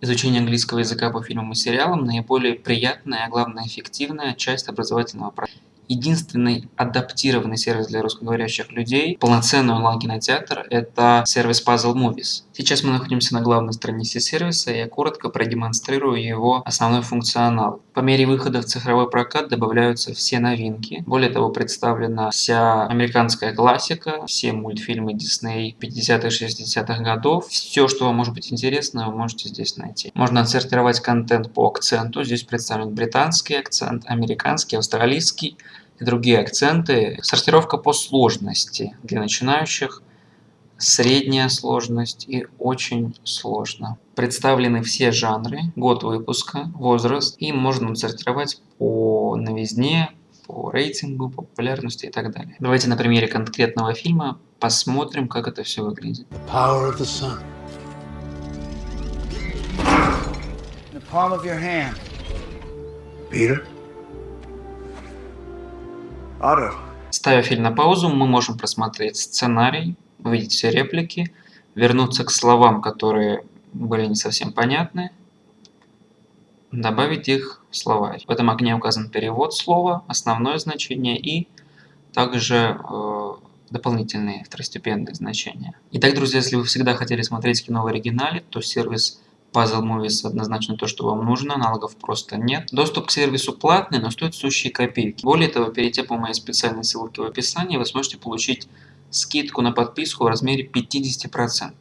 Изучение английского языка по фильмам и сериалам – наиболее приятная, а главное эффективная часть образовательного процесса. Единственный адаптированный сервис для русскоговорящих людей, полноценный онлайн-кинотеатр – это сервис Puzzle Movies. Сейчас мы находимся на главной странице сервиса, и я коротко продемонстрирую его основной функционал. По мере выхода в цифровой прокат добавляются все новинки. Более того, представлена вся американская классика, все мультфильмы Disney 50-60-х годов. Все, что вам может быть интересно, вы можете здесь найти. Можно отсортировать контент по акценту. Здесь представлен британский акцент, американский, австралийский, и другие акценты. Сортировка по сложности для начинающих, средняя сложность и очень сложно. Представлены все жанры, год выпуска, возраст и можно сортировать по новизне, по рейтингу, по популярности и так далее. Давайте на примере конкретного фильма посмотрим, как это все выглядит. Peter? Ставя фильм на паузу, мы можем просмотреть сценарий, увидеть все реплики, вернуться к словам, которые были не совсем понятны, добавить их в словарь. В этом окне указан перевод слова, основное значение и также э, дополнительные второстепенные значения. Итак, друзья, если вы всегда хотели смотреть кино в оригинале, то сервис Puzzle Movies однозначно то, что вам нужно, аналогов просто нет. Доступ к сервису платный, но стоит сущие копейки. Более того, перейдя по моей специальной ссылке в описании, вы сможете получить скидку на подписку в размере 50%.